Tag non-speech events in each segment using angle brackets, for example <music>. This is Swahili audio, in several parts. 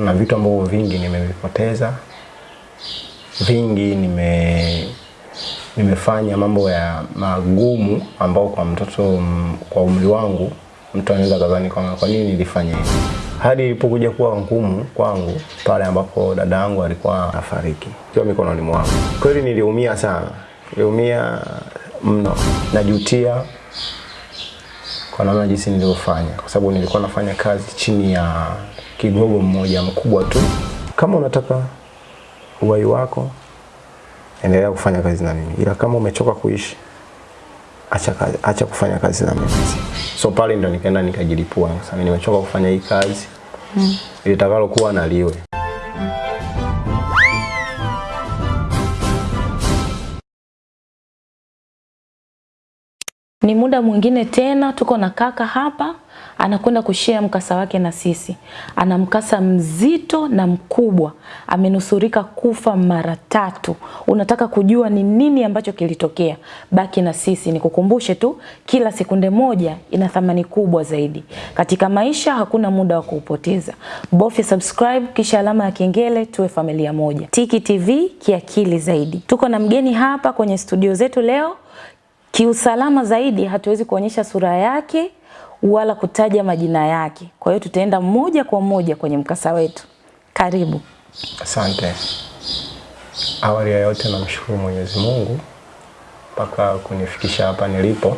kuna vitu ambavyo vingi nimevipoteza, vingi nime nimefanya mambo ya magumu ambao kwa mtoto kwa umri wangu mtu anaweza kadhani kwamba kwa nini nilifanya hivi. Hadi ilipokuja kuwa ngumu kwangu pale ambapo dada yangu alikuwa afariki kwa mikononi mwangu. Kweli niliumia sana, niliumia mno, najutia kwa namna jinsi nilivyofanya, kwa sababu nilikuwa nafanya kazi chini ya kigogo mmoja mkubwa tu. Kama unataka uhai wako, endelea kufanya kazi na mimi, ila kama umechoka kuishi, acha, kazi, acha kufanya kazi na mimi. So pale ndo nikaenda nikajilipua, sasa nimechoka kufanya hii kazi mm. litakalo kuwa na liwe. Ni muda mwingine tena tuko na kaka hapa anakwenda kushare mkasa wake na sisi. Ana mkasa mzito na mkubwa, amenusurika kufa mara tatu. Unataka kujua ni nini ambacho kilitokea? Baki na sisi, nikukumbushe tu, kila sekunde moja ina thamani kubwa zaidi katika maisha. Hakuna muda wa kuupoteza, bofya subscribe kisha alama ya kengele, tuwe familia moja. Tiki TV kiakili zaidi. Tuko na mgeni hapa kwenye studio zetu leo kiusalama zaidi hatuwezi kuonyesha sura yake wala kutaja majina yake. Kwa hiyo tutaenda moja kwa moja kwenye mkasa wetu. Karibu. Asante. Awali ya yote namshukuru Mwenyezi Mungu mpaka kunifikisha hapa nilipo,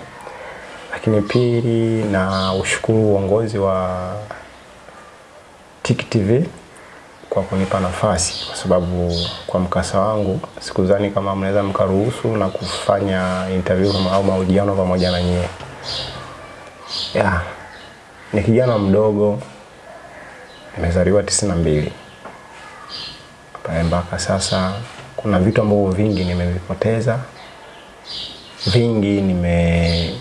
lakini pili na ushukuru uongozi wa Tiki TV kwa kunipa nafasi, kwa sababu kwa mkasa wangu sikudhani kama mnaweza mkaruhusu na kufanya interview au mahojiano pamoja na nyie. Ya, ni kijana mdogo, nimezaliwa tisini na mbili pale mpaka sasa kuna vitu ambavyo vingi nimevipoteza, vingi nime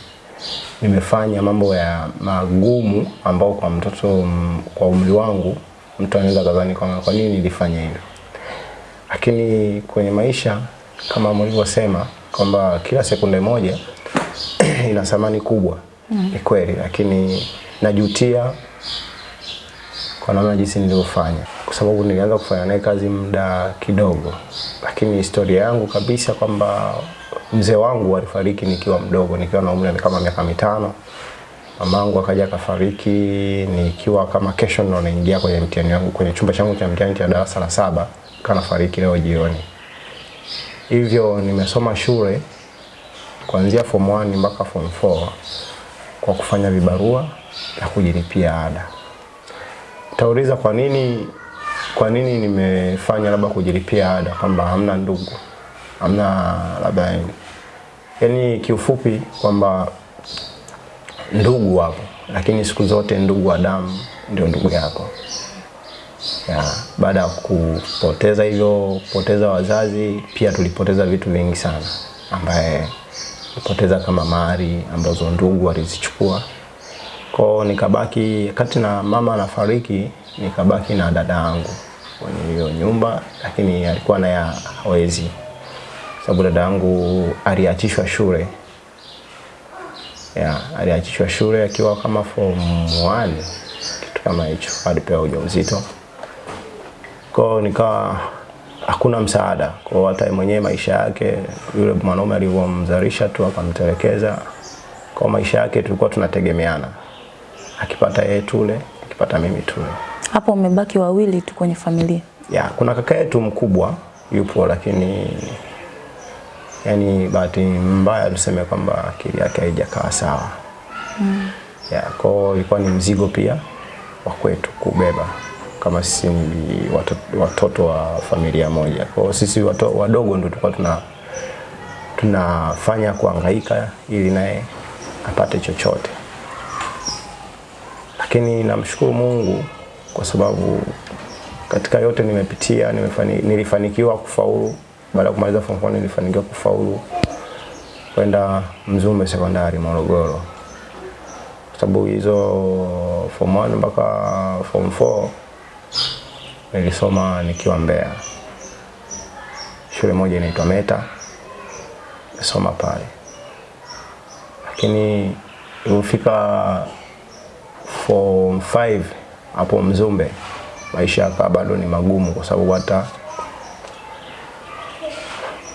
nimefanya mambo ya magumu ambao kwa mtoto kwa umri wangu mtu anaweza kadhani kwamba kwa nini nilifanya hivyo, lakini kwenye maisha kama mlivyosema kwamba kila sekunde moja <clears throat> ina thamani kubwa mm. Ni kweli, lakini najutia kwa namna jinsi nilivyofanya, kwa sababu nilianza kufanya naye kazi muda kidogo, lakini historia yangu kabisa kwamba mzee wangu alifariki nikiwa mdogo, nikiwa na umri kama miaka mitano. Mamangu akaja akafariki nikiwa kama kesho ndo naingia kwenye mtihani wangu kwenye chumba changu cha mtihani cha darasa la saba, kana fariki leo jioni. Hivyo nimesoma shule kuanzia form 1 mpaka form 4 kwa kufanya vibarua na kujilipia ada. Utauliza kwa nini kwa nini nimefanya labda kujilipia ada kwamba hamna ndugu hamna labda yani kiufupi kwamba ndugu wako. Lakini siku zote ndugu wa damu ndio ndugu yako. Ya, baada ya kupoteza hivyo kupoteza wazazi pia tulipoteza vitu vingi sana ambaye kupoteza kama mali ambazo ndugu walizichukua kwao nikabaki kati na mama anafariki nikabaki na dada yangu kwenye hiyo nyumba lakini alikuwa naye hawezi. Sababu dada yangu aliachishwa shule ya aliachishwa shule akiwa kama form 1 kitu kama hicho alipewa ujauzito. Kwao nikawa hakuna msaada. Kwao hata mwenyewe maisha yake yule mwanaume alivyomzalisha tu akamtelekeza kwa maisha yake tulikuwa tunategemeana. Akipata yeye tule akipata mimi tule. Hapo umebaki wawili tu kwenye familia. ya kuna kaka yetu mkubwa yupo lakini yani bahati mbaya tuseme kwamba akili yake haijakaa sawa. Mm. ya kwao ilikuwa ni mzigo pia wa kwetu kubeba kama sisi ni watoto, watoto wa familia moja. Kwao sisi wato, wadogo ndo tulikuwa tuna tunafanya kuangaika ili naye apate chochote. Lakini namshukuru Mungu kwa sababu katika yote nimepitia nimefani, nilifanikiwa kufaulu baada ya kumaliza form 4 nilifanikiwa kufaulu kwenda Mzumbe sekondari Morogoro, kwa sababu hizo form 1 mpaka form 4 nilisoma nikiwa Mbeya, shule moja inaitwa Meta, nisoma pale, lakini ilipofika form 5 hapo Mzumbe maisha yakawa bado ni magumu, kwa sababu hata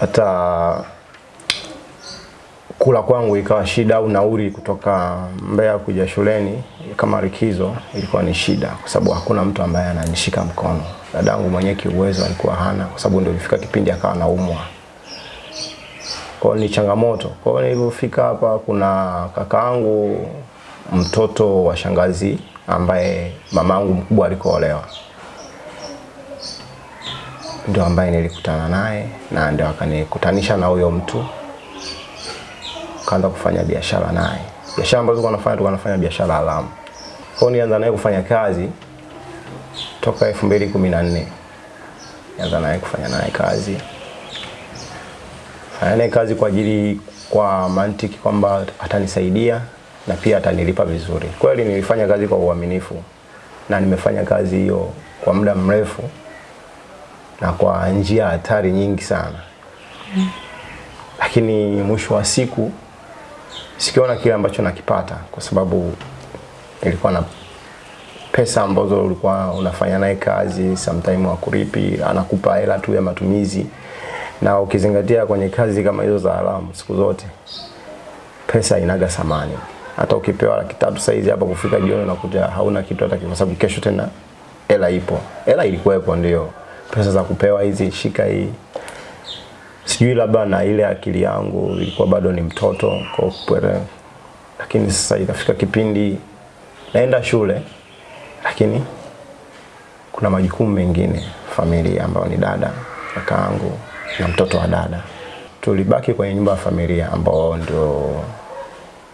hata kula kwangu ikawa shida, au nauri kutoka Mbeya kuja shuleni kama likizo ilikuwa ni shida, kwa sababu hakuna mtu ambaye ananishika mkono. Dadangu mwenyewe kiuwezo alikuwa hana, kwa sababu ndio ilifika kipindi akawa naumwa. Kwa ni changamoto. Kwa hiyo nilipofika hapa, kuna kakaangu mtoto wa shangazi ambaye mamangu mkubwa alikoolewa, ndio ambaye nilikutana naye na ndio akanikutanisha na huyo mtu, kaanza kufanya biashara naye. Biashara ambazo tulikuwa tunafanya, tulikuwa tunafanya biashara haramu. Kwa nianza naye kufanya kazi toka 2014 nianza naye kufanya naye kazi fanya naye kazi kwa ajili kwa mantiki kwamba atanisaidia na pia atanilipa vizuri. Kweli nilifanya kazi kwa uaminifu na nimefanya kazi hiyo kwa muda mrefu na kwa njia hatari nyingi sana, lakini mwisho wa siku sikiona kile ambacho nakipata, kwa sababu nilikuwa na pesa ambazo ulikuwa unafanya naye kazi, sometime wakulipi anakupa hela tu ya matumizi, na ukizingatia kwenye kazi kama hizo za haramu, siku zote pesa inaga samani Hata ukipewa laki tatu saizi hapa kufika jioni unakuta hauna kitu hata kwa sababu kesho tena hela ipo. Hela ilikuwepo ndio. Pesa za kupewa hizi shika hii. Sijui labda na ile akili yangu ilikuwa bado ni mtoto kwa kupere. Lakini sasa ikafika kipindi naenda shule lakini kuna majukumu mengine familia ambayo ni dada, kakaangu na mtoto wa dada. Tulibaki kwenye nyumba ya familia ambao ndio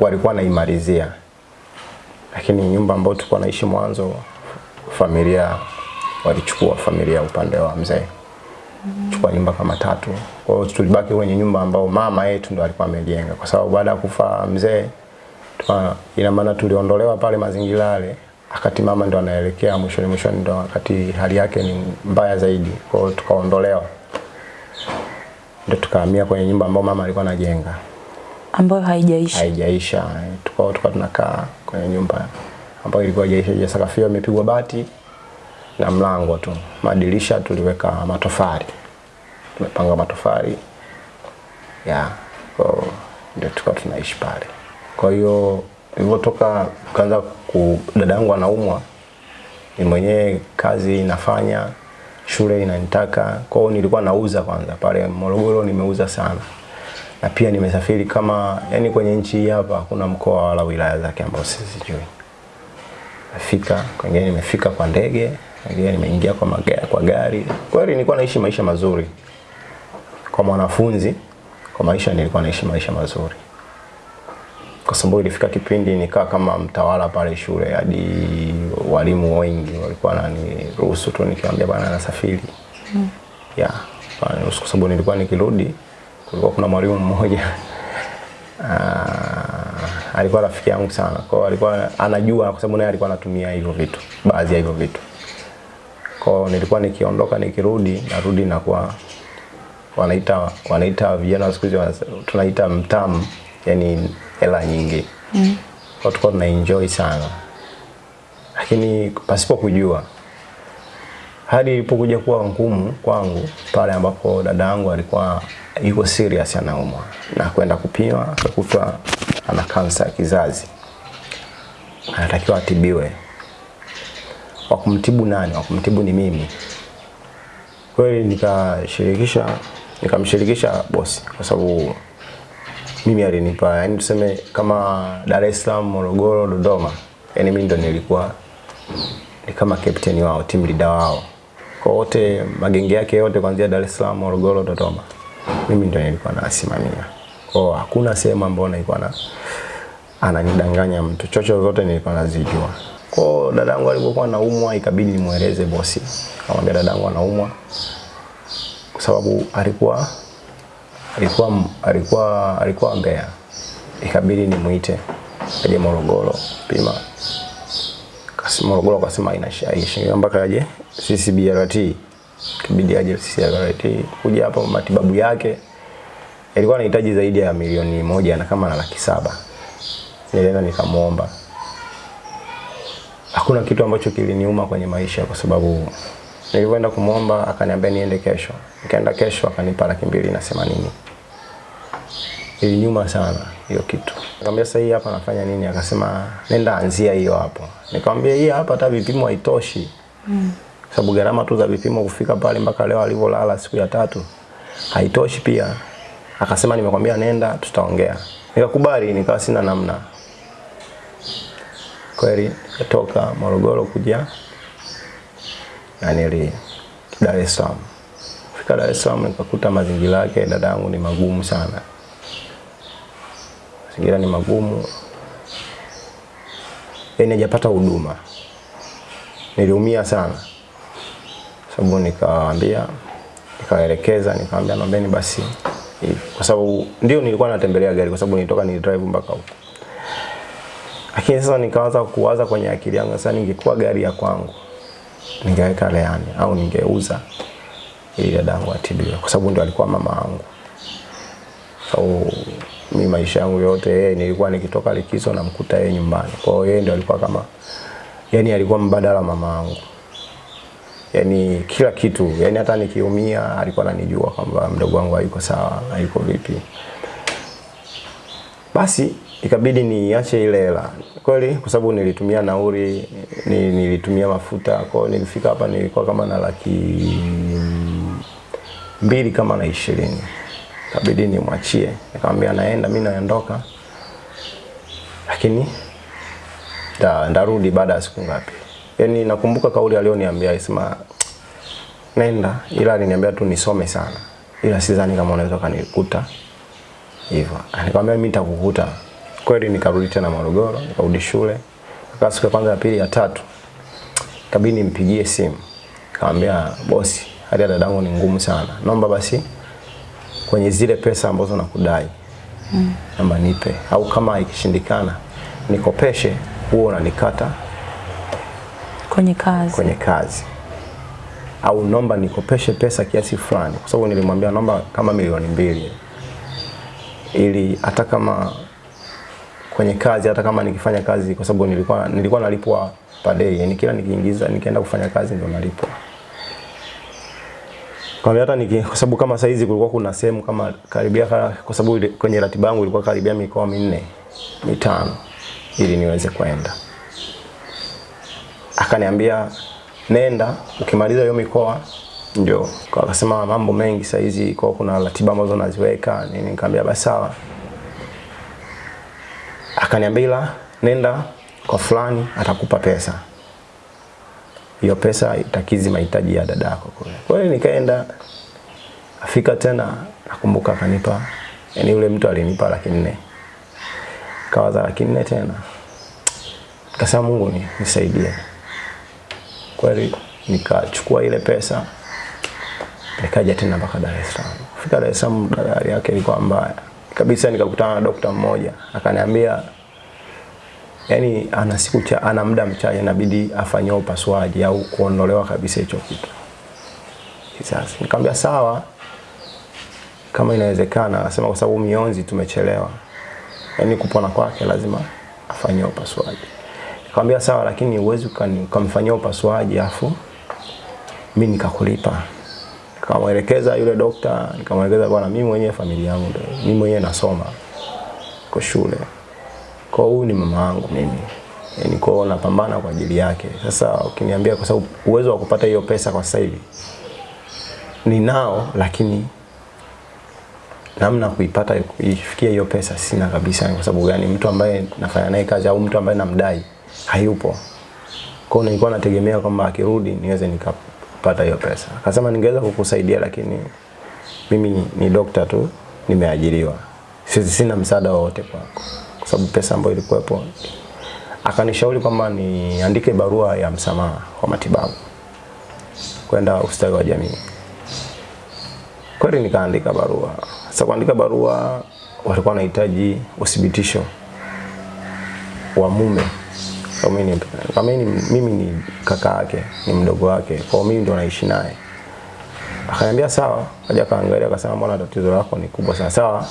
walikuwa naimalizia, lakini nyumba ambayo tulikuwa naishi mwanzo, familia walichukua familia upande wa mzee chukua nyumba kama tatu. Kwa hiyo tulibaki kwenye nyumba ambao mama yetu ndo alikuwa amejenga, kwa sababu baada ya kufa mzee, ina maana tuliondolewa pale mazingira yale, akati mama ndo anaelekea mwishoni mwishoni, ndo wakati hali yake ni mbaya zaidi. Kwa hiyo tukaondolewa, ndo tukahamia kwenye nyumba ambao mama alikuwa anajenga ambayo haijaisha. haijaisha. Tukao tukawa tunakaa kwenye nyumba ambayo ilikuwa haijaisha, sakafu imepigwa bati na mlango tu. Madirisha tuliweka matofali, tumepanga matofali ya kwa ndio tukawa tunaishi pale. Kwa hiyo nilipotoka kaanza ku dada yangu anaumwa, ni mwenyewe kazi inafanya shule inanitaka. Kwa hiyo nilikuwa nauza kwanza pale Morogoro, nimeuza sana na pia nimesafiri kama yani kwenye nchi hapa kuna mkoa wala wilaya zake ambao sizijui. Nafika kwingine, nimefika kwa ndege, kwengine nimeingia kwa magari, kwa gari. Kweli nilikuwa naishi maisha mazuri kwa mwanafunzi, kwa maisha nilikuwa naishi maisha mazuri, kwa sababu ilifika kipindi nikaa kama mtawala pale shule, hadi walimu wengi walikuwa wananiruhusu tu nikiwaambia bwana nasafiri mm. ya wananiruhusu kwa sababu nilikuwa nikirudi kulikuwa kuna mwalimu mmoja uh, <laughs> alikuwa rafiki yangu sana. Kwa hiyo alikuwa anajua kwa sababu naye alikuwa anatumia hivyo vitu, baadhi ya hivyo vitu. Kwa nilikuwa nikiondoka nikirudi, narudi na kwa wanaita wanaita vijana siku hizi tunaita mtamu, yani hela nyingi. Mm. Kwa hiyo tulikuwa tuna enjoy sana. Lakini pasipo kujua hadi ilipokuja kuwa ngumu kwangu pale ambapo dada yangu alikuwa yuko serious anaumwa na kwenda kupima akakuta ana kansa ya kizazi, anatakiwa atibiwe. Wa kumtibu nani? Wa kumtibu ni mimi. Kweli nikashirikisha nikamshirikisha bosi kwa sababu mimi alinipa, yani tuseme kama Dar es Salaam, Morogoro, Dodoma, yani mimi ndo nilikuwa ni kama captain wao, team leader wao. Kwa wote magenge yake yote kuanzia Dar es Salaam, Morogoro, Dodoma. Mimi ndo nilikuwa nasimamia. Kwa hakuna sehemu ambayo nilikuwa na ananidanganya mtu. Chocho zote nilikuwa nazijua. Kwa dadangu alipokuwa anaumwa ikabidi nimweleze bosi. Kamwambia dadangu anaumwa. Kwa sababu alikuwa alikuwa alikuwa alikuwa Mbeya. Ikabidi nimuite aje Morogoro pima Kasi Morogoro akasema haina mpaka aje CCBRT. Kibidi aje CCBRT kuja hapa matibabu yake ilikuwa anahitaji zaidi ya milioni moja na kama na laki saba. Nilienda nikamwomba hakuna kitu ambacho kiliniuma kwenye maisha kwa sababu nilivyoenda kumwomba akaniambia niende kesho. Nikaenda kesho akanipa laki mbili na themanini. Iliniuma sana hiyo kitu. Nikamwambia sasa hii hapa nafanya nini? Akasema nenda anzia hiyo hapo. Nikamwambia hii hapa hata vipimo haitoshi. Mm. Sababu gharama tu za vipimo kufika pale mpaka leo alivyolala siku ya tatu haitoshi pia. Akasema nimekwambia nenda tutaongea. Nikakubali nikawa sina namna. Kweli nikatoka Morogoro kuja nanili Dar es Salaam. Fika Dar es Salaam nikakuta mazingira yake dadangu ni magumu sana. Mazingira ni magumu. Yaani hajapata huduma. Niliumia sana. Sababu nikawaambia nikawaelekeza nikamwambia naombeni basi. Kwa sababu ndio nilikuwa natembelea gari kwa sababu nilitoka ni drive mpaka huko. Lakini sasa nikaanza kuwaza kwenye akili yangu sasa ningekuwa gari ya kwangu ningeweka leani au ningeuza ili dadangu atibiwe kwa sababu ndio alikuwa mama yangu. Au mimi maisha yangu yote yeye nilikuwa nikitoka likizo namkuta yeye nyumbani. Kwa hiyo yeye ndio alikuwa kama yani alikuwa mbadala mama yangu. Yani kila kitu, yani hata nikiumia alikuwa ananijua kwamba mdogo wangu hayuko sawa, hayuko vipi. Basi ikabidi niache ile hela kweli, kwa sababu nilitumia nauri, nilitumia mafuta. Kwa nilifika hapa nilikuwa kama na laki mbili kama na ishirini, ikabidi nimwachie, nikamwambia naenda, mimi naondoka, lakini da, ndarudi baada ya siku ngapi. Yani nakumbuka kauli alioniambia alisema nenda, ila aliniambia tu nisome sana, ila sidhani kama unaweza kanikuta hivyo. Nikamwambia mimi nitakukuta. Kweli nikarudi tena Morogoro, nikarudi shule. Kaa siku ya kwanza ya pili ya tatu. Kabidi nimpigie simu. Kaambia bosi, hali ya dadangu ni ngumu sana. Naomba basi kwenye zile pesa ambazo nakudai. Mm. namba nipe au kama ikishindikana nikopeshe huo unanikata kwenye kazi. kwenye kazi au nomba nikopeshe pesa kiasi fulani, kwa sababu nilimwambia nomba kama milioni mbili ili hata kama kwenye kazi, hata kama nikifanya kazi, kwa sababu nilikuwa nilikuwa nalipwa per day, yani kila nikiingiza nikienda kufanya kazi ndio nalipwa. Kwa hata niki, kwa sababu kama saizi kulikuwa kuna sehemu kama karibia, kwa sababu kwenye ratiba yangu ilikuwa karibia mikoa minne mitano ili niweze kwenda. Akaniambia nenda ukimaliza hiyo mikoa ndio akasema mambo mengi saa hizi kwa kuna ratiba ambazo naziweka nini nikamwambia basi sawa akaniambia ila nenda kwa fulani atakupa pesa hiyo pesa itakizi mahitaji ya dadako kule kwa hiyo nikaenda afika tena nakumbuka akanipa yani yule mtu alinipa laki nne kawaza laki nne tena Kasema Mungu ni, nisaidie. Kweli nikachukua ile pesa nikaja tena mpaka Dar es Salaam. Fika Dar es Salaam dalali yake ilikuwa mbaya. Kabisa nikakutana na dokta mmoja akaniambia yani ana siku cha ana muda mchache inabidi afanyao upasuaji au kuondolewa kabisa hicho kitu. Sasa nikamwambia sawa kama inawezekana, akasema kwa sababu mionzi tumechelewa. yani kupona kwake lazima afanyao upasuaji. Nikamwambia sawa, lakini uwezi ukamfanyia upasuaji afu mimi nikakulipa. Nikamwelekeza yule dokta, nikamwelekeza bwana, mimi mwenyewe familia yangu ndio, mimi mwenyewe nasoma kwa shule. Kwa huyu ni mama yangu mimi. Yaani kwa hiyo napambana kwa ajili yake. Sasa ukiniambia kwa sababu uwezo wa kupata hiyo pesa kwa sasa hivi ninao, lakini namna kuipata ifikia hiyo pesa sina kabisa. Kwa sababu gani? Mtu ambaye nafanya naye kazi au mtu ambaye namdai hayupo. Kwa hiyo nilikuwa nategemea kwamba akirudi niweze nikapata hiyo pesa. Akasema ningeweza kukusaidia lakini mimi ni, ni dokta tu nimeajiriwa. Sisi sina msaada wowote kwako. Kwa sababu pesa ambayo ilikuwepo akanishauri kwamba niandike barua ya msamaha wa matibabu kwenda ustawi wa jamii. Kweli nikaandika barua. Sasa kuandika barua walikuwa wanahitaji uthibitisho wa mume. Kama mimi ni kaka yake, ni mdogo wake. Kwa mimi ndo naishi naye. Akaniambia sawa, kaja kaangalia akasema mbona tatizo lako ni kubwa sana. Sawa.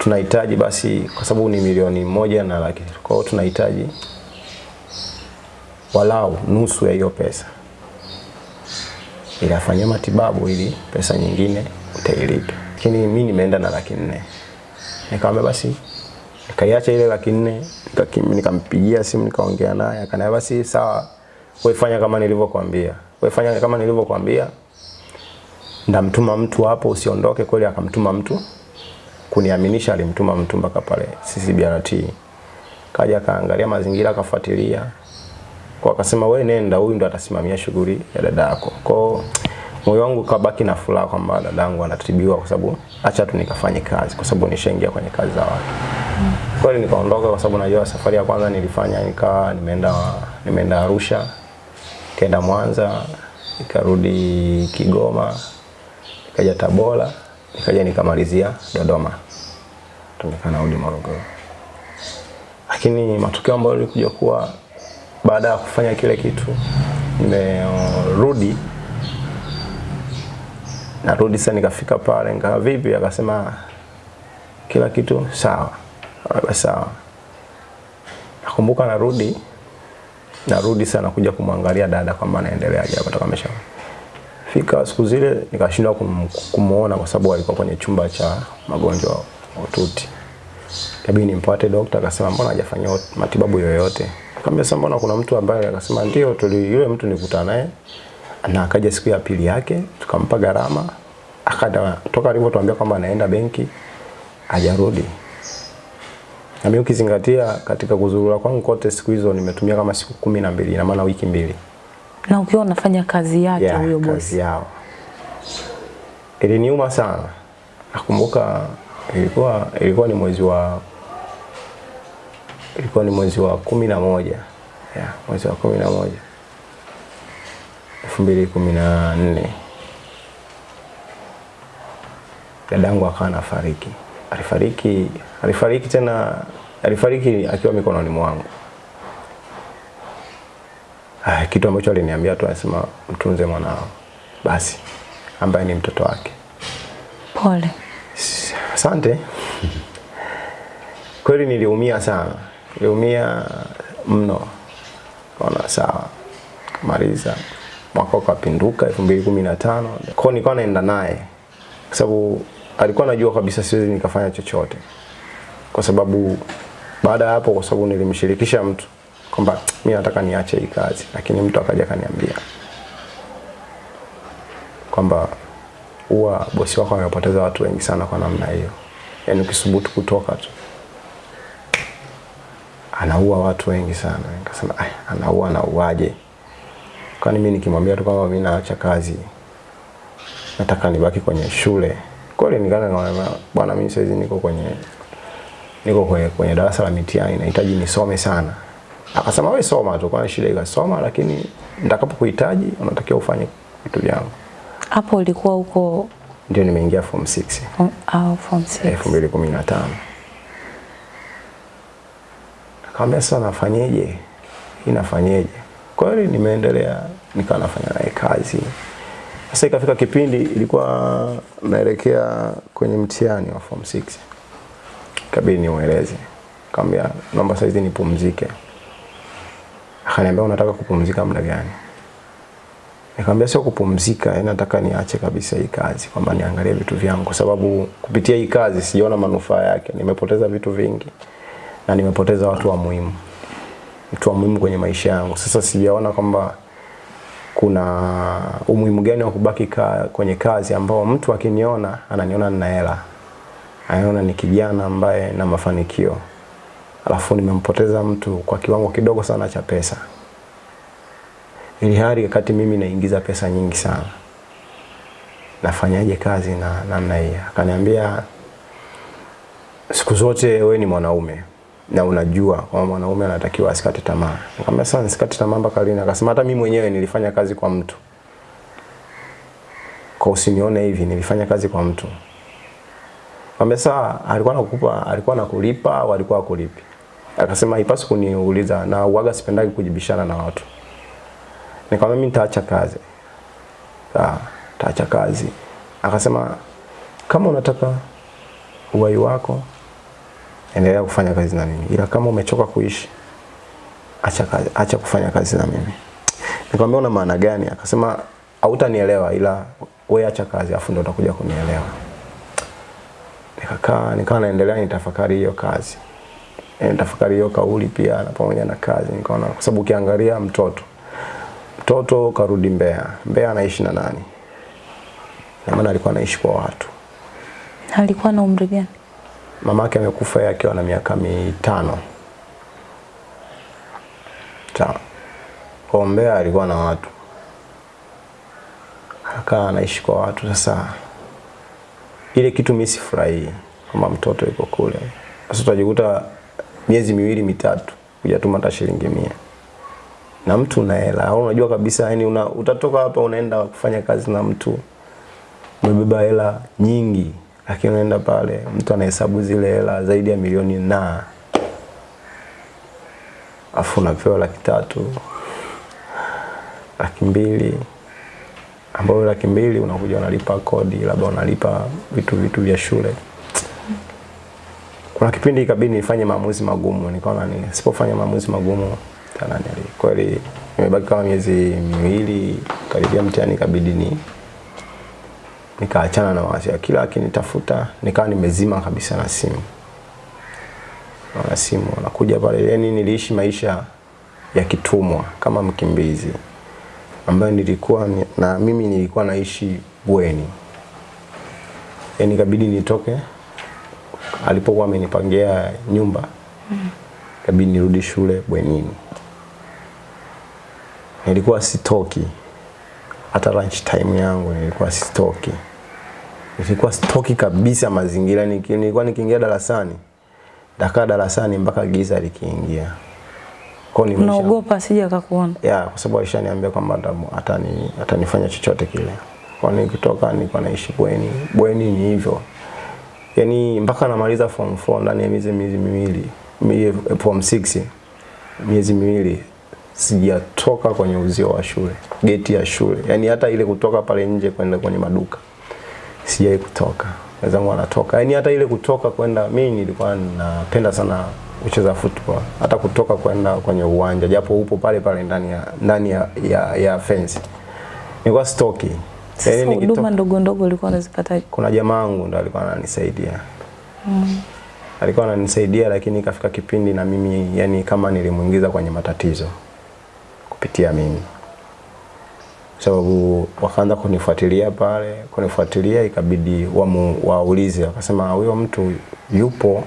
Tunahitaji basi kwa sababu ni milioni moja na laki. Kwa hiyo tunahitaji walau nusu ya hiyo pesa ili afanyie matibabu ili pesa nyingine utailipa. Lakini mimi nimeenda na laki nne. Nikamwambia basi nikaiacha ile laki nne nikampigia simu nikaongea naye akaniambia basi sawa, wewe fanya kama nilivyokuambia, wewe fanya kama nilivyokuambia, ndamtuma mtu hapo, usiondoke. Kweli akamtuma mtu kuniaminisha, alimtuma mtu mpaka pale CCBRT, kaja akaangalia mazingira, akafuatilia kwa akasema wewe nenda, huyu ndo atasimamia shughuli ya dada yako. Kwa moyo wangu kabaki na furaha kwamba dadangu anatibiwa, kwa sababu acha tu nikafanye kazi, kwa sababu nishaingia kwenye kazi za watu. Kweli nikaondoka, kwa sababu najua safari ya kwanza nilifanya nikawa nimeenda nimeenda Arusha, nikaenda Mwanza, nikarudi Kigoma, nikaja Tabora, nikaja nikamalizia Dodoma, tumekaa nikanarudi Morogoro. Lakini matokeo ambayo yalikuja kuwa baada ya kufanya kile kitu nimerudi. Narudi sasa nikafika pale nikawa vipi? Akasema kila kitu sawa Akaniambia sawa. Nakumbuka narudi narudi sana kuja kumwangalia dada kwamba anaendeleaje hapa ameshaona amesha fika siku zile nikashindwa kum, kumuona kwa sababu alikuwa kwenye chumba cha magonjwa mahututi. Kabidi nimpate dokta akasema mbona hajafanya matibabu yoyote? Nikamwambia sasa mbona kuna mtu ambaye akasema ndio tuli yule mtu nikutana naye. Na akaja siku ya pili yake tukampa gharama akada toka alivyotuambia kwamba anaenda benki hajarudi. Na mimi ukizingatia katika kuzurura kwangu kote siku hizo nimetumia kama siku kumi na maana wiki mbili Na ukiwa unafanya kazi yake yeah, huyo kazi bosi. yao. Iliniuma sana. Nakumbuka ilikuwa ilikuwa ni mwezi wa ilikuwa ni mwezi wa kumi na moja ya mwezi wa kumi na moja elfu mbili kumi na nne dadangu akawa anafariki. Alifariki alifariki tena alifariki akiwa mikononi mwangu. Ah, kitu ambacho aliniambia tu anasema mtunze mwanao basi, ambaye ni mtoto wake. Pole. Asante. Kweli niliumia sana, niliumia mno. Kaona sawa, kamaliza mwaka ukapinduka elfu mbili kumi na tano kwao nilikuwa naenda naye kwa sababu alikuwa anajua kabisa siwezi nikafanya chochote, kwa sababu baada ya hapo, kwa sababu nilimshirikisha mtu kwamba mimi nataka niache hii kazi, lakini mtu akaja akaniambia kwamba huwa bosi wako amepoteza watu wengi sana kwa namna hiyo, yaani ukisubutu kutoka tu anaua watu wengi sana. Nikasema "Ai, anaua anauaje? Kwani mimi nikimwambia tu kwamba mimi naacha kazi, nataka nibaki kwenye shule. Kweli nikaanza bwana, mimi saizi niko kwenye niko kwenye, kwenye darasa la mitihani, nahitaji nisome sana. Akasema wewe soma tu, kwani shida ikasoma, lakini nitakapokuhitaji unatakiwa ufanye vitu vyangu. Hapo ulikuwa huko Ndio nimeingia form 6 um, au form 6. 2015. Akamwambia sasa nafanyeje? Hii nafanyeje? Kweli nimeendelea nikawa nafanya naye kazi. Sasa ikafika kipindi ilikuwa naelekea kwenye mtihani wa form 6. Kabidi nimueleze. Kaambia naomba saizi nipumzike. Akaniambia unataka kupumzika muda gani? Nikamwambia sio kupumzika, yani nataka niache kabisa hii kazi, kwamba niangalie vitu vyangu, kwa sababu kupitia hii kazi sijaona manufaa yake. Nimepoteza vitu vingi na nimepoteza watu wa muhimu, mtu wa muhimu kwenye maisha yangu. Sasa sijaona kwamba kuna umuhimu gani wa kubaki ka, kwenye kazi ambao mtu akiniona ananiona nina hela, anaona ni kijana ambaye na mafanikio, alafu nimempoteza mtu kwa kiwango kidogo sana cha pesa ili hali wakati mimi naingiza pesa nyingi sana, nafanyaje kazi na namna hii? Akaniambia siku zote we ni mwanaume na unajua kwamba mwanaume anatakiwa asikate tamaa. Nikamwambia sasa nisikate tamaa mpaka lini? Akasema hata mimi mwenyewe nilifanya kazi kwa mtu, kwa usinione hivi, nilifanya kazi kwa mtu. Nikamwambia alikuwa anakupa, alikuwa anakulipa au alikuwa akulipi? Akasema haipaswi kuniuliza, na uaga sipendagi kujibishana na watu. Nikamwambia mimi nitaacha kazi. Sawa, nitaacha kazi. Akasema kama unataka uhai wako endelea kufanya kazi na mimi, ila kama umechoka kuishi acha kazi, acha kufanya kazi na mimi. Nikamwambia una maana gani? Akasema hautanielewa ila wewe acha kazi afu ndio utakuja kunielewa. Nikakaa nikawa naendelea nitafakari hiyo kazi. Nitafakari hiyo kauli pia na pamoja na kazi nikaona kwa sababu ukiangalia mtoto mtoto karudi Mbeya. Mbeya anaishi na nani? Na maana alikuwa anaishi kwa watu. Alikuwa na umri gani? Mamake amekufa yeye akiwa na miaka mitano. Sawa. Kwa Mbeya alikuwa na watu. Akawa anaishi kwa watu sasa. Ile kitu mimi sifurahii kama mtoto yuko kule. Sasa utajikuta miezi miwili mitatu hujatuma hata shilingi mia. Na mtu una hela. Au unajua kabisa yani una, utatoka hapa unaenda kufanya kazi na mtu. Umebeba hela nyingi lakini unaenda pale mtu anahesabu zile hela zaidi ya milioni na. Afu unapewa laki tatu laki mbili. Ambayo laki mbili unakuja unalipa kodi labda unalipa vitu vitu vya shule kuna kipindi ikabidi nifanye maamuzi magumu nikaona ni sipofanya maamuzi magumu tanani. kweli nimebaki kama miezi miwili karibia mtihani ikabidi ni nikaachana na wazi kila akinitafuta nikawa nimezima kabisa na simu na simu nakuja pale yani niliishi maisha ya kitumwa kama mkimbizi ambayo nilikuwa na mimi nilikuwa naishi bweni yani ikabidi nitoke alipokuwa amenipangia nyumba ikabidi nirudi shule bwenini nilikuwa sitoki hata lunch time yangu nilikuwa sitoki nilikuwa sitoki kabisa mazingira Niki- nilikuwa nikiingia darasani dakaa darasani mpaka giza likiingia kwa hiyo naogopa sija asije akakuona. ya kwa sababu alishaniambia kwamba ata- atani atanifanya chochote kile. Kwa nikitoka nilikuwa naishi bweni. Bweni ni hivyo. Yaani mpaka namaliza form 4 ndani ya miezi miezi miwili form 6 miezi miwili sijatoka kwenye uzio wa shule, geti ya shule. yani hata ile kutoka pale nje kwenda kwenye maduka sijai kutoka. Wenzangu wanatoka. yani hata ile kutoka kwenda mimi nilikuwa napenda sana kucheza football. Hata kutoka kwenda kwenye uwanja japo upo pale pale ndani ya ndani ya ya, ya fence. Nilikuwa stoki. Sasa Yaani huduma ndogo ndogo ulikuwa unazipata kuna jamaa wangu ndo alikuwa ananisaidia. Mm. Alikuwa ananisaidia lakini ikafika kipindi na mimi yani kama nilimuingiza kwenye matatizo kupitia mimi. Sababu wakaanza kunifuatilia pale, kunifuatilia ikabidi wamu, waulize wakasema huyo mtu yupo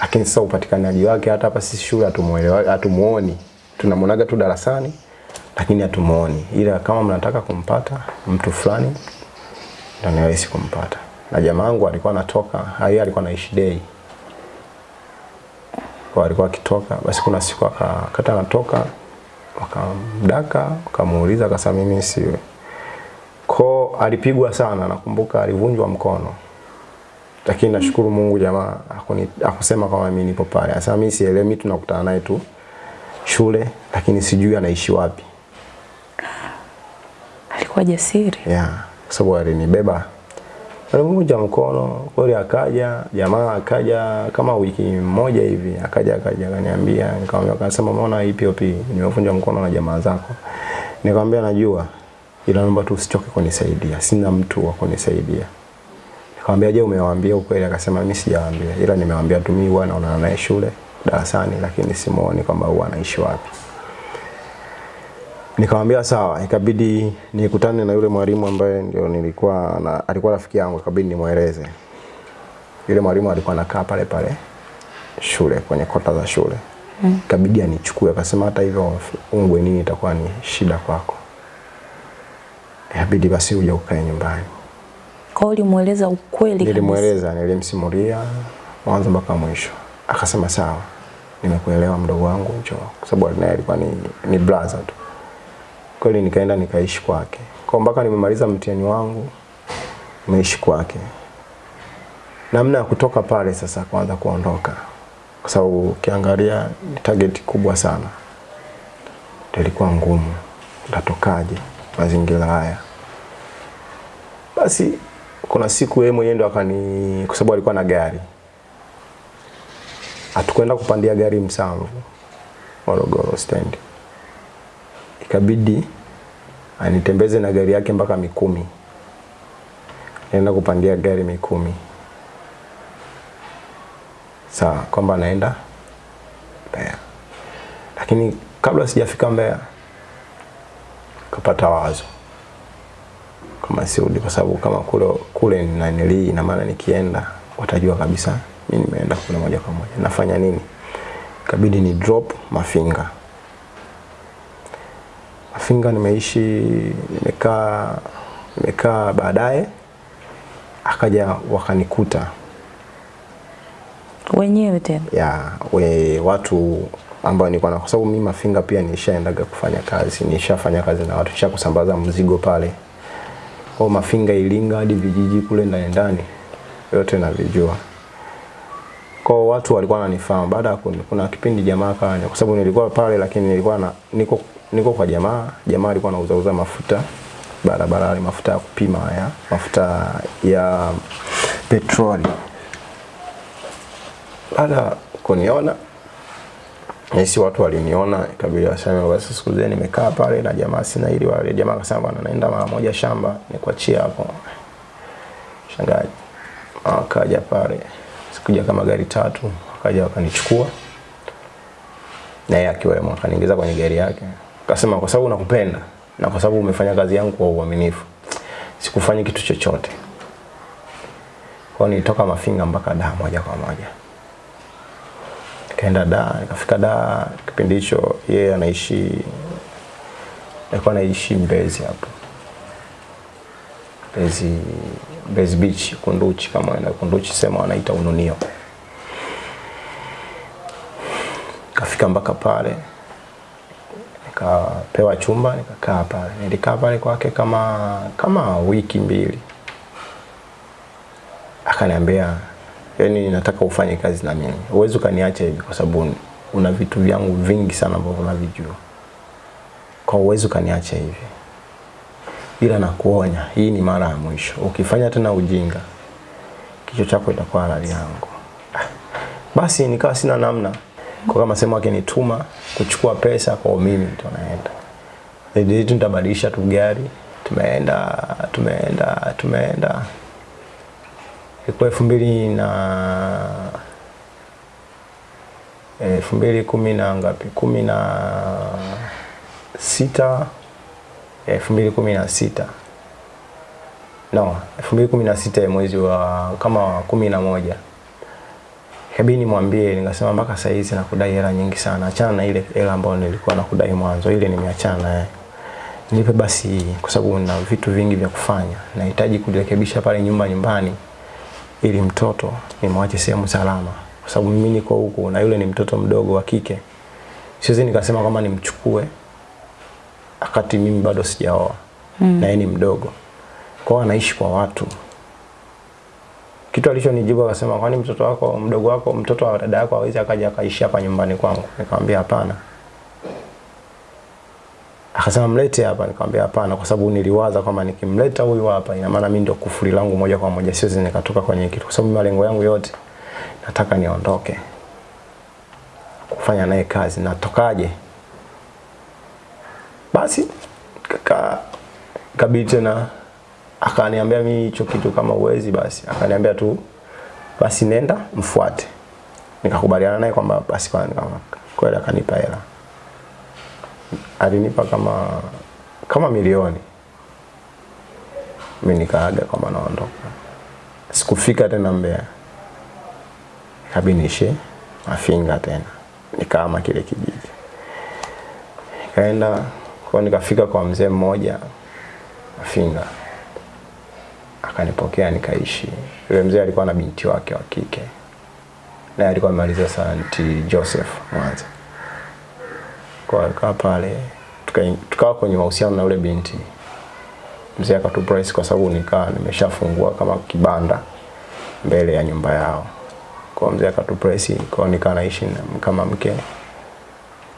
lakini sasa upatikanaji wake hata hapa sisi shule hatumuelewa hatumuoni. Tunamuonaga tu darasani lakini hatumuoni. Ila kama mnataka kumpata mtu fulani ndio ni rahisi kumpata. Na jamaa wangu alikuwa anatoka, yeye alikuwa anaishi day. Kwa alikuwa akitoka, basi kuna siku akakata anatoka, wakamdaka, wakamuuliza akasema mimi siwe. Ko alipigwa sana, nakumbuka alivunjwa mkono. Lakini nashukuru Mungu jamaa akuni, akusema kama mimi nipo pale. Sasa mimi sielewi, mimi tunakutana naye tu shule, lakini sijui anaishi wapi. Alikuwa jasiri. kwa sababu alinibeba. Alimuja mkono kweli akaja jamaa akaja kama wiki moja hivi akaja akaja akaniambia nikamwambia akasema umeona hii POP nimevunja mkono na jamaa zako. Nikamwambia najua ila naomba tu usichoke kunisaidia sina mtu wa kunisaidia. Nikamwambia je umewaambia ukweli? Akasema mimi sijawaambia ila nimewaambia tu mimi huwa naonana naye shule darasani lakini simuoni kwamba huwa anaishi wapi Nikamwambia sawa, ikabidi nikutane na yule mwalimu ambaye ndio nilikuwa na, alikuwa rafiki yangu, ikabidi nimweleze. Yule mwalimu alikuwa anakaa pale pale shule kwenye kota za shule. Mm. Ikabidi anichukue akasema hata hivyo ungwe nini itakuwa ni shida kwako. Ikabidi basi uje ukae nyumbani. Kwa hiyo ulimueleza ukweli. Nilimweleza, nilimsimulia mwanzo mpaka mwisho. Akasema sawa, nimekuelewa mdogo wangu, njoo. Kwa sababu naye alikuwa ni, ni brother tu. Kweli nikaenda nikaishi kwake. Kwa mpaka nimemaliza mtihani wangu, nimeishi kwake. Namna ya kutoka pale sasa kwanza kuondoka. Kwa sababu ukiangalia ni target kubwa sana. Ilikuwa ngumu. natokaje mazingira haya? Basi kuna siku yeye mwenyewe ndo akani kwa sababu alikuwa na gari. Hatukwenda kupandia gari Msamvu. Morogoro stendi. Ikabidi anitembeze na gari yake mpaka Mikumi. Naenda kupandia gari Mikumi. Sawa, kwamba naenda Mbeya. Lakini kabla sijafika Mbeya kapata wazo kama sirudi, kwa sababu kama kule kule nanilii, ina maana nikienda watajua kabisa mimi nimeenda kule moja kwa moja. Nafanya nini? Ikabidi ni drop Mafinga. Mafinga nimeishi, nimekaa nimekaa, baadaye akaja wakanikuta Wenyewe tena. ya we, watu ambao nilikuwa na, kwa sababu mimi Mafinga pia nishaendaga kufanya kazi, nishafanya kazi na watu, nisha kusambaza mzigo pale kwa Mafinga, Ilinga hadi vijiji kule ndani ndani, yote navijua. Kwa watu walikuwa wananifahamu. Baada ya kuna kipindi jamaa kwa sababu nilikuwa pale, lakini nilikuwa na niko niko kwa jamaa, jamaa alikuwa anauzauza mafuta mafuta barabarani, mafuta ya kupima haya, mafuta ya petroli. Baada kuniona Nisi watu waliniona, ikabidi waseme basi, siku zile nimekaa pale na jamaa sina ili wale jamaa akasema bwana, naenda mara moja shamba nikuachie hapo. Shangaji akaja pale, sikuja kama gari tatu, akaja wakanichukua na yeye akiwemo, akaniingiza kwenye gari yake, akasema kwa sababu nakupenda na kwa sababu umefanya kazi yangu kwa uaminifu, sikufanya kitu chochote. Kwa nilitoka Mafinga mpaka da moja kwa moja. Nikaenda da nikafika da kipindi hicho yeye anaishi alikuwa anaishi Mbezi hapo. Mbezi Mbezi Beach Kunduchi kama ina Kunduchi sema wanaita Ununio. Kafika mpaka pale nikapewa chumba nikakaa pale nilikaa pale kwake kama kama wiki mbili akaniambia yani nataka ufanye kazi na mimi. Huwezi ukaniacha hivi kwa sababu una vitu vyangu vingi sana ambavyo unavijua. Kwa uwezi ukaniacha hivi. Ila nakuonya, hii ni mara ya mwisho. Ukifanya tena ujinga, kichwa chako itakuwa halali yangu. Ah, Basi nikawa sina namna. Kwa kama sema akinituma kuchukua pesa kwa mimi ndo naenda. Ndio nitabadilisha tu gari. Tumeenda, tumeenda, tumeenda ilikuwa elfu mbili na elfu mbili kumi na ngapi kumi na sita elfu mbili kumi na sita no elfu mbili kumi na sita mwezi wa kama kumi na moja kabidi nimwambie nikasema mpaka saa hizi nakudai hela nyingi sana. Achana na ile hela ambayo nilikuwa nakudai mwanzo. Ile nimeachana naye nipe basi kwa sababu na vitu vingi vya kufanya. Nahitaji kurekebisha pale nyumba nyumbani ili mtoto nimwache sehemu salama, kwa sababu mimi niko huku na yule ni mtoto mdogo wa kike. Siwezi nikasema kama nimchukue wakati mimi bado sijaoa. Mm. na yeye ni mdogo, kwa anaishi kwa watu. Kitu alichonijibu akasema, kwani mtoto wako mdogo wako mtoto wa dada yako hawezi akaja akaishi hapa nyumbani kwangu? Nikamwambia hapana. Akasema mlete hapa, nikamwambia hapana, kwa sababu niliwaza kwamba nikimleta huyu hapa ina maana mimi ndio kufuri langu moja kwa moja, siwezi nikatoka kwenye kitu, kwa sababu malengo yangu yote nataka niondoke kufanya naye kazi. Natokaje? Basi kaka kabidi tena akaniambia mimi hicho kitu kama uwezi, basi. Akaniambia tu basi nenda mfuate. Nikakubaliana naye kwamba basi kwa kweli, akanipa hela. Alinipa kama kama milioni. Mimi nikaaga kwamba naondoka, sikufika tena mbea kabinishe Mafinga tena, nikaama kile kijiji, kaenda kwa, nikafika kwa mzee mmoja Mafinga, akanipokea nikaishi. Yule mzee alikuwa na binti wake wa kike, naye alikuwa amemaliza St. Joseph Mwanza kwa alikaa pale tukawa tuka kwenye mahusiano na yule binti. Mzee akatuprice kwa sababu nikaa nimeshafungua kama kibanda mbele ya nyumba yao. Kwa mzee akatuprice kwa nikaa naishi na, kama mke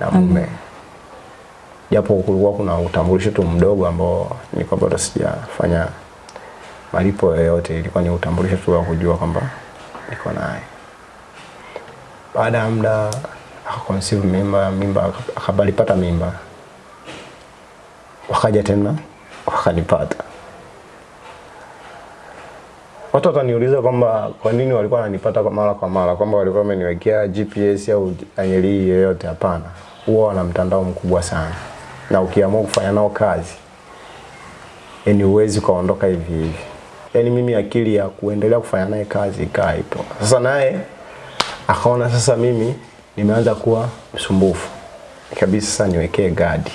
na mume. Japo kulikuwa kuna utambulisho tu mdogo ambao nilikuwa bado sijafanya malipo yoyote, ilikuwa ni utambulisho tu wa kujua kwamba niko naye. Baada ya muda akaconceive mimba, mimba akabalipata mimba, wakaja tena wakanipata. Watu wataniuliza kwamba kwa nini walikuwa wananipata kwa mara kwa mara, kwamba walikuwa wameniwekea GPS au anyeli yoyote. Hapana, huwa wana mtandao mkubwa sana, na ukiamua kufanya nao kazi, yani huwezi ukaondoka hivi hivi. Yani mimi akili ya kuendelea kufanya naye kazi ikaa ipo. Sasa naye akaona sasa mimi nimeanza kuwa msumbufu, ikabidi sasa niwekee gadi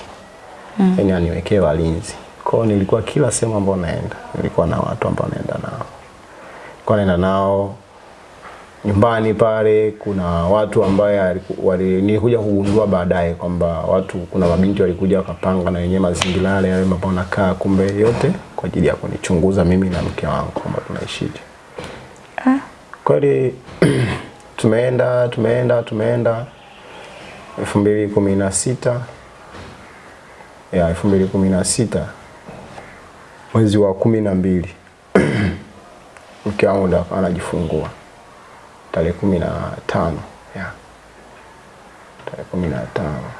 mm. yani aniwekee walinzi. Kwa nilikuwa kila sehemu ambayo naenda nilikuwa na watu ambao naenda nao kwa naenda nao nyumbani pale. Kuna watu ambaye nilikuja kugundua baadaye kwamba watu, kuna mabinti walikuja wakapanga na wenyewe mazingira yale yale ambapo nakaa, kumbe yote kwa ajili ya kunichunguza mimi na mke wangu kwamba tunaishije. Ah. Kweli <clears throat> tumeenda tumeenda tumeenda elfu mbili kumi na sita ya elfu mbili kumi na sita mwezi wa kumi na mbili <clears throat> mke wangu ndo anajifungua tarehe kumi na tano yeah. tarehe kumi na tano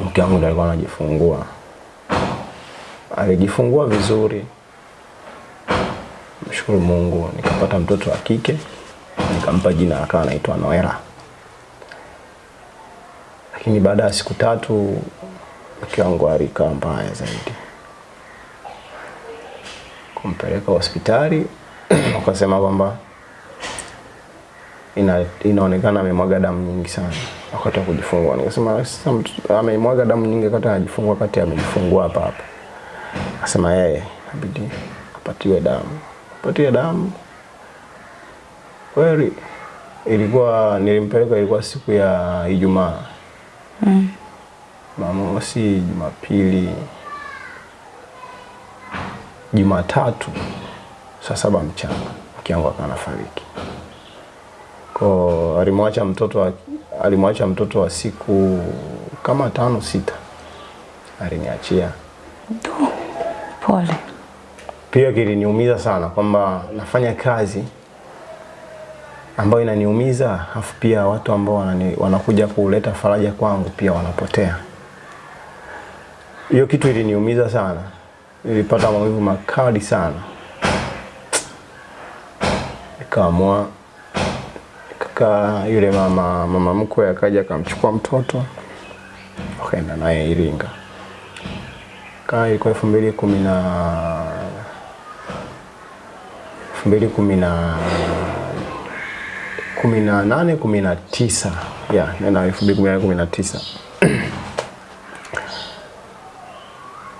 mke wangu alikuwa anajifungua. Alijifungua vizuri, mshukuru Mungu, nikapata mtoto wa kike, nikampa jina akawa anaitwa Noela. Lakini baada ya siku tatu mke wangu alikaa mbaya zaidi, kumpeleka hospitali wakasema kwamba ina, inaonekana amemwaga damu nyingi sana wakati wa kujifungua. Nikasema sasa amemwaga damu nyingi wakati anajifungua, wakati amejifungua hapa hapa. Akasema yeye inabidi apatiwe damu, apatiwe damu kweli. Ilikuwa nilimpeleka, ilikuwa siku ya Ijumaa Mm. Jumamosi, Jumapili, Jumatatu saa saba mchana mke wangu akawa anafariki. Kwa alimwacha mtoto wa, alimwacha mtoto wa siku kama tano sita, aliniachia. Pole. Pia kiliniumiza sana kwamba nafanya kazi ambayo inaniumiza, afu pia watu ambao wanani, wanakuja kuleta faraja kwangu pia wanapotea. Hiyo kitu iliniumiza sana, ilipata maumivu makali sana. Nikaamua kaka yule mama mama mkwe akaja akamchukua mtoto wakaenda naye Iringa. Kaa ilikuwa elfu mbili kumi na elfu mbili kumi na kumi na nane kumi na tisa ya nenda elfu mbili kumi na kumi na tisa <clears throat>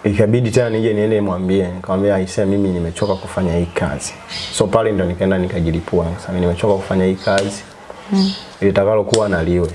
ikabidi tena nije niende nimwambie, nikamwambia aisee, mimi nimechoka kufanya hii kazi. So pale ndo nikaenda nikajilipua, sasa nimechoka kufanya hii kazi mm. litakalo kuwa na liwe.